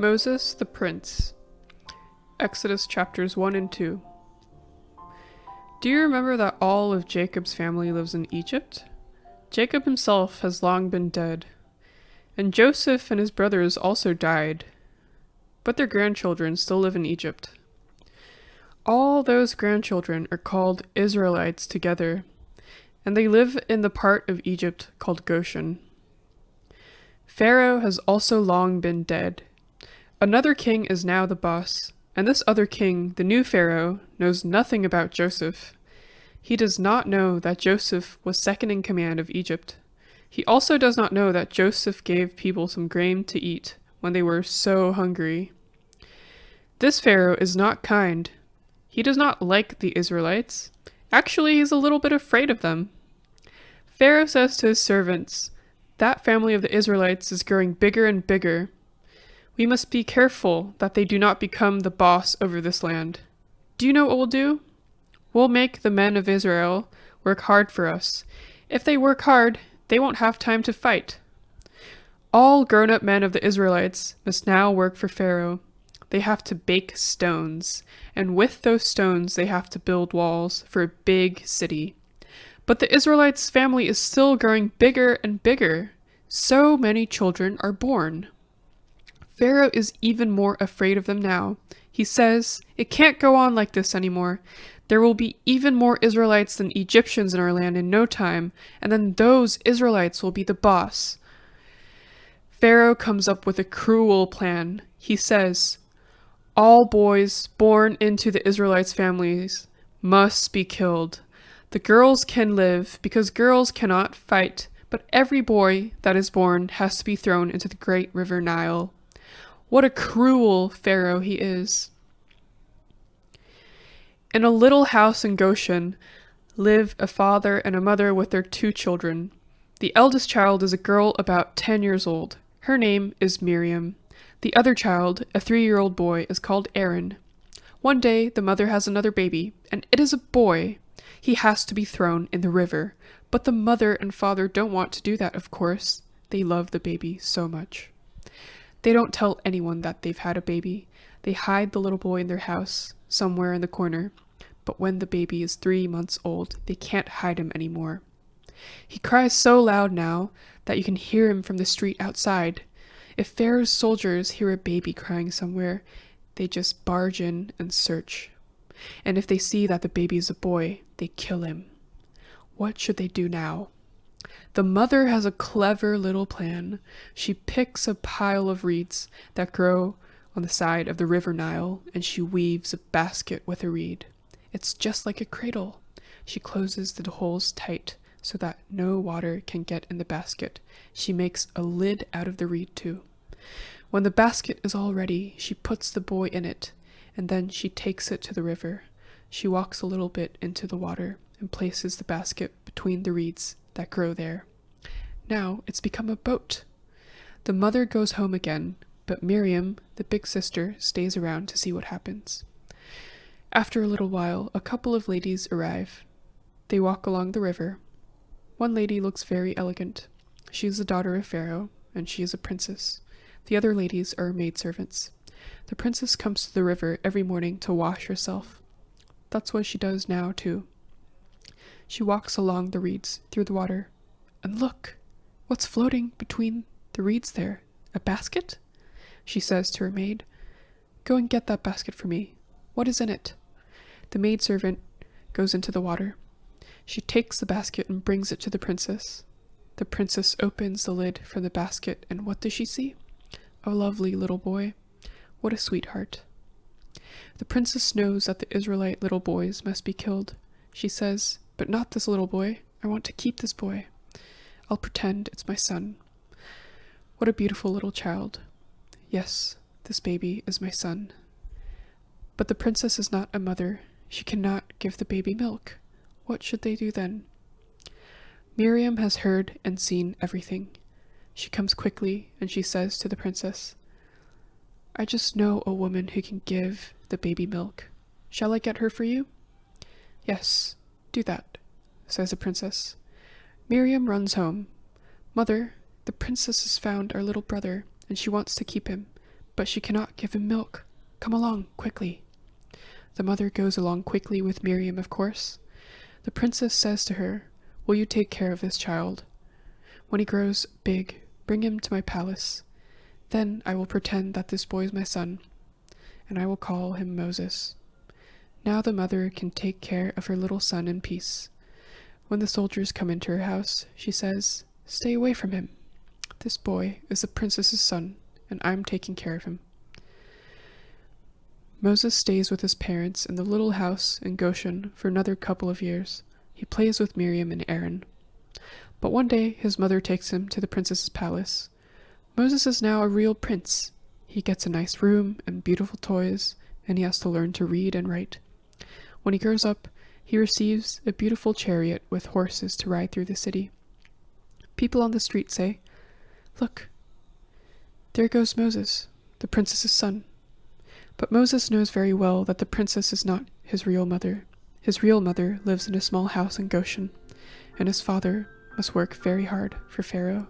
Moses the Prince. Exodus chapters 1 and 2. Do you remember that all of Jacob's family lives in Egypt? Jacob himself has long been dead, and Joseph and his brothers also died, but their grandchildren still live in Egypt. All those grandchildren are called Israelites together, and they live in the part of Egypt called Goshen. Pharaoh has also long been dead Another king is now the boss, and this other king, the new pharaoh, knows nothing about Joseph. He does not know that Joseph was second in command of Egypt. He also does not know that Joseph gave people some grain to eat when they were so hungry. This pharaoh is not kind. He does not like the Israelites. Actually, he's a little bit afraid of them. Pharaoh says to his servants, That family of the Israelites is growing bigger and bigger we must be careful that they do not become the boss over this land. Do you know what we'll do? We'll make the men of Israel work hard for us. If they work hard, they won't have time to fight. All grown up men of the Israelites must now work for Pharaoh. They have to bake stones, and with those stones, they have to build walls for a big city. But the Israelites' family is still growing bigger and bigger. So many children are born. Pharaoh is even more afraid of them now. He says, It can't go on like this anymore. There will be even more Israelites than Egyptians in our land in no time, and then those Israelites will be the boss. Pharaoh comes up with a cruel plan. He says, All boys born into the Israelites' families must be killed. The girls can live because girls cannot fight, but every boy that is born has to be thrown into the great river Nile. What a cruel Pharaoh he is. In a little house in Goshen live a father and a mother with their two children. The eldest child is a girl about 10 years old. Her name is Miriam. The other child, a three year old boy, is called Aaron. One day, the mother has another baby, and it is a boy. He has to be thrown in the river. But the mother and father don't want to do that, of course. They love the baby so much. They don't tell anyone that they've had a baby. They hide the little boy in their house, somewhere in the corner. But when the baby is three months old, they can't hide him anymore. He cries so loud now that you can hear him from the street outside. If Pharaoh's soldiers hear a baby crying somewhere, they just barge in and search. And if they see that the baby is a boy, they kill him. What should they do now? The mother has a clever little plan. She picks a pile of reeds that grow on the side of the river Nile and she weaves a basket with a reed. It's just like a cradle. She closes the holes tight so that no water can get in the basket. She makes a lid out of the reed too. When the basket is all ready, she puts the boy in it and then she takes it to the river. She walks a little bit into the water and places the basket between the reeds that grow there. Now it's become a boat. The mother goes home again, but Miriam, the big sister, stays around to see what happens. After a little while, a couple of ladies arrive. They walk along the river. One lady looks very elegant. She is the daughter of Pharaoh, and she is a princess. The other ladies are maidservants. The princess comes to the river every morning to wash herself. That's what she does now, too. She walks along the reeds through the water. And look! What's floating between the reeds there? A basket? She says to her maid. Go and get that basket for me. What is in it? The maidservant goes into the water. She takes the basket and brings it to the princess. The princess opens the lid from the basket, and what does she see? A lovely little boy. What a sweetheart. The princess knows that the Israelite little boys must be killed. She says, but not this little boy. I want to keep this boy. I'll pretend it's my son. What a beautiful little child. Yes, this baby is my son. But the princess is not a mother. She cannot give the baby milk. What should they do then? Miriam has heard and seen everything. She comes quickly and she says to the princess, I just know a woman who can give the baby milk. Shall I get her for you? Yes, do that, says the princess. Miriam runs home. Mother, the princess has found our little brother, and she wants to keep him. but she cannot give him milk. Come along, quickly. The mother goes along quickly with Miriam, of course. The princess says to her, Will you take care of this child? When he grows big, bring him to my palace. Then I will pretend that this boy is my son, and I will call him Moses. Now the mother can take care of her little son in peace. When the soldiers come into her house, she says, Stay away from him. This boy is the princess's son, and I'm taking care of him. Moses stays with his parents in the little house in Goshen for another couple of years. He plays with Miriam and Aaron. But one day his mother takes him to the princess's palace. Moses is now a real prince. He gets a nice room and beautiful toys, and he has to learn to read and write. When he grows up, he receives a beautiful chariot with horses to ride through the city. People on the street say, Look, there goes Moses, the princess's son. But Moses knows very well that the princess is not his real mother. His real mother lives in a small house in Goshen, and his father must work very hard for Pharaoh.